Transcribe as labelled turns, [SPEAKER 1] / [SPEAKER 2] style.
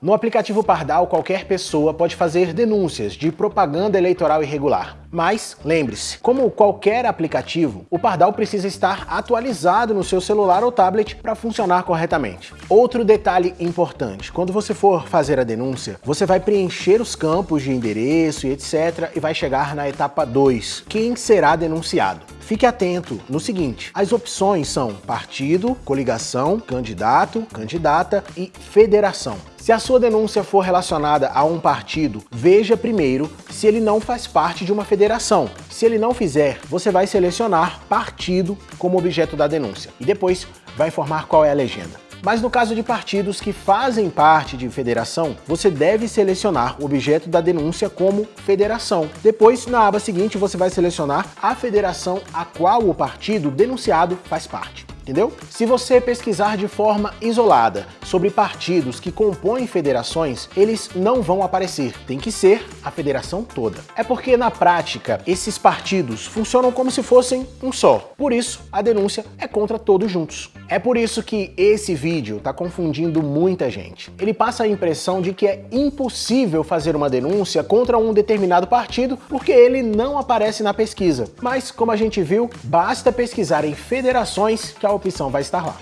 [SPEAKER 1] No aplicativo Pardal, qualquer pessoa pode fazer denúncias de propaganda eleitoral irregular. Mas, lembre-se, como qualquer aplicativo, o Pardal precisa estar atualizado no seu celular ou tablet para funcionar corretamente. Outro detalhe importante, quando você for fazer a denúncia, você vai preencher os campos de endereço e etc. e vai chegar na etapa 2, quem será denunciado. Fique atento no seguinte, as opções são partido, coligação, candidato, candidata e federação. Se a sua denúncia for relacionada a um partido, veja primeiro se ele não faz parte de uma federação. Se ele não fizer, você vai selecionar partido como objeto da denúncia e depois vai informar qual é a legenda. Mas no caso de partidos que fazem parte de federação, você deve selecionar o objeto da denúncia como federação. Depois, na aba seguinte, você vai selecionar a federação a qual o partido denunciado faz parte entendeu? Se você pesquisar de forma isolada sobre partidos que compõem federações, eles não vão aparecer, tem que ser a federação toda. É porque na prática, esses partidos funcionam como se fossem um só, por isso a denúncia é contra todos juntos. É por isso que esse vídeo está confundindo muita gente. Ele passa a impressão de que é impossível fazer uma denúncia contra um determinado partido porque ele não aparece na pesquisa. Mas, como a gente viu, basta pesquisar em federações que a opção vai estar lá.